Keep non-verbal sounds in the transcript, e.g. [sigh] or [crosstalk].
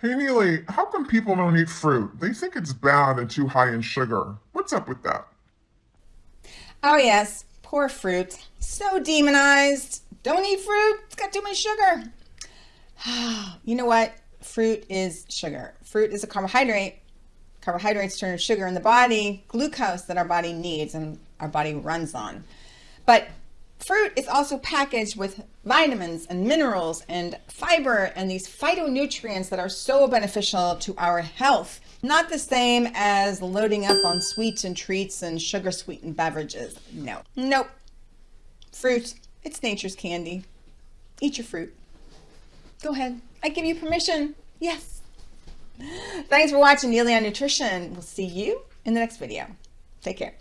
Hey, Neely, how come people don't eat fruit? They think it's bad and too high in sugar. What's up with that? Oh, yes. Poor fruit. So demonized. Don't eat fruit. It's got too much sugar. [sighs] you know what? Fruit is sugar. Fruit is a carbohydrate. Carbohydrates turn to sugar in the body, glucose that our body needs and our body runs on. But fruit is also packaged with vitamins and minerals and fiber and these phytonutrients that are so beneficial to our health. Not the same as loading up on sweets and treats and sugar sweetened beverages. No, nope. Fruit, it's nature's candy. Eat your fruit. Go ahead. I give you permission. Yes. Thanks for watching Neely on Nutrition. We'll see you in the next video. Take care.